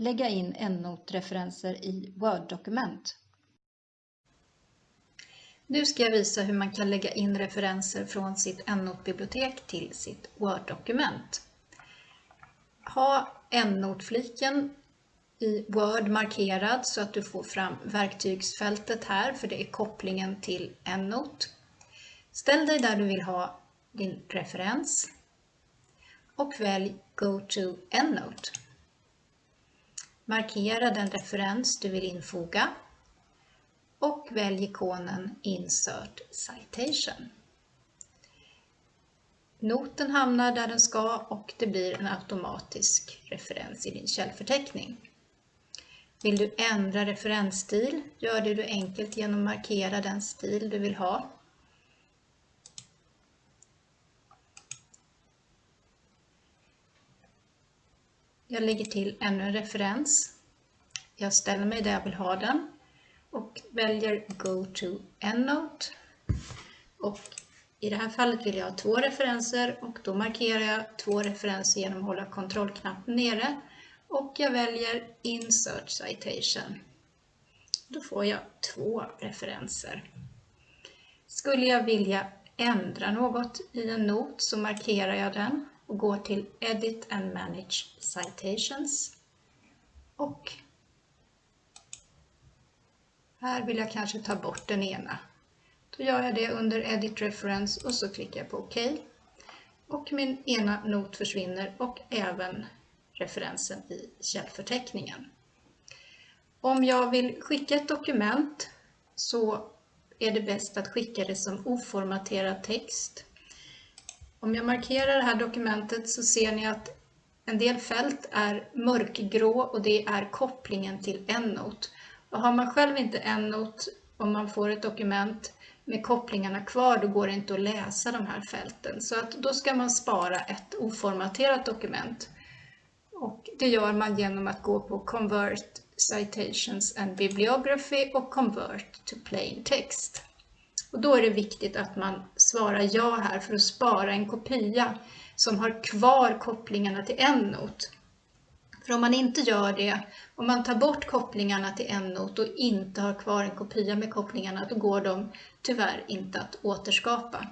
lägga in EndNote-referenser i Word-dokument. Nu ska jag visa hur man kan lägga in referenser från sitt EndNote-bibliotek till sitt Word-dokument. Ha EndNote-fliken i Word markerad så att du får fram verktygsfältet här för det är kopplingen till EndNote. Ställ dig där du vill ha din referens och välj Go to EndNote. Markera den referens du vill infoga och välj ikonen Insert Citation. Noten hamnar där den ska och det blir en automatisk referens i din källförteckning. Vill du ändra referensstil gör det du enkelt genom att markera den stil du vill ha. Jag lägger till ännu en referens. Jag ställer mig där jag vill ha den och väljer Go to EndNote. Och I det här fallet vill jag ha två referenser och då markerar jag två referenser genom att hålla kontrollknappen nere och jag väljer Insert Citation. Då får jag två referenser. Skulle jag vilja ändra något i en not så markerar jag den och går till Edit and Manage Citations och här vill jag kanske ta bort den ena. Då gör jag det under Edit Reference och så klickar jag på OK. Och min ena not försvinner och även referensen i källförteckningen. Om jag vill skicka ett dokument så är det bäst att skicka det som oformaterad text. Om jag markerar det här dokumentet så ser ni att en del fält är mörkgrå och det är kopplingen till EndNote. Och har man själv inte EndNote om man får ett dokument med kopplingarna kvar, då går det inte att läsa de här fälten. Så att då ska man spara ett oformaterat dokument. Och det gör man genom att gå på Convert Citations and Bibliography och Convert to Plain Text. Och då är det viktigt att man svarar ja här för att spara en kopia som har kvar kopplingarna till en not. För om man inte gör det, om man tar bort kopplingarna till en not och inte har kvar en kopia med kopplingarna, då går de tyvärr inte att återskapa.